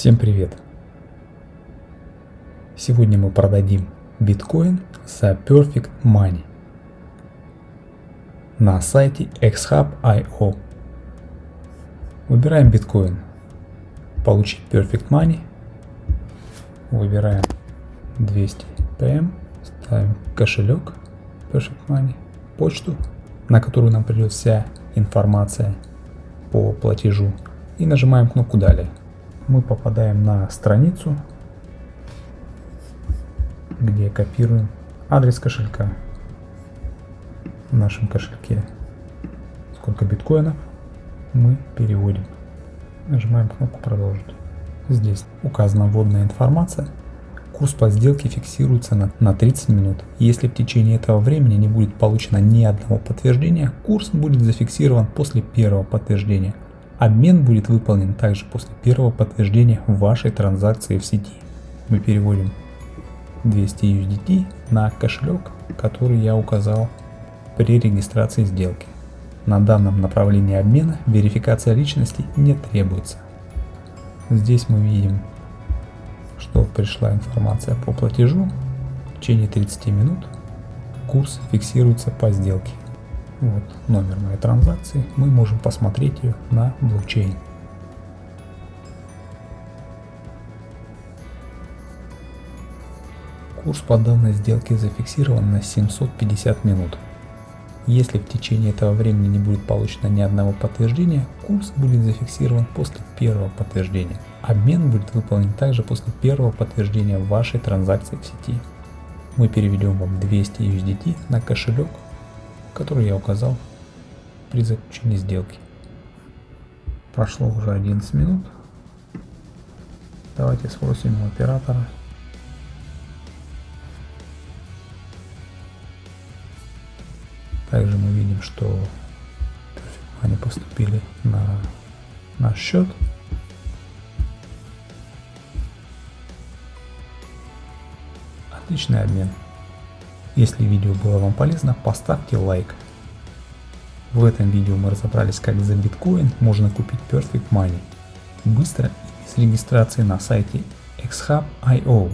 Всем привет! Сегодня мы продадим биткоин за Perfect Money на сайте xhub.io. Выбираем биткоин, получить Perfect Money, выбираем 200 PM, ставим кошелек Perfect Money, почту, на которую нам придет вся информация по платежу. И нажимаем кнопку далее мы попадаем на страницу, где копируем адрес кошелька в нашем кошельке. Сколько биткоинов мы переводим. Нажимаем кнопку продолжить. Здесь указана вводная информация. Курс по сделке фиксируется на, на 30 минут. Если в течение этого времени не будет получено ни одного подтверждения, курс будет зафиксирован после первого подтверждения. Обмен будет выполнен также после первого подтверждения вашей транзакции в сети. Мы переводим 200 USDT на кошелек, который я указал при регистрации сделки. На данном направлении обмена верификация личности не требуется. Здесь мы видим, что пришла информация по платежу. В течение 30 минут курс фиксируется по сделке. Вот номер моей транзакции. Мы можем посмотреть ее на блокчейн. Курс по данной сделке зафиксирован на 750 минут. Если в течение этого времени не будет получено ни одного подтверждения, курс будет зафиксирован после первого подтверждения. Обмен будет выполнен также после первого подтверждения вашей транзакции в сети. Мы переведем вам 200 USDT на кошелек который я указал при заключении сделки. Прошло уже 11 минут. Давайте спросим у оператора. Также мы видим, что они поступили на наш счет. Отличный обмен. Если видео было вам полезно, поставьте лайк. В этом видео мы разобрались, как за биткоин можно купить Perfect Money быстро и без регистрации на сайте xhub.io.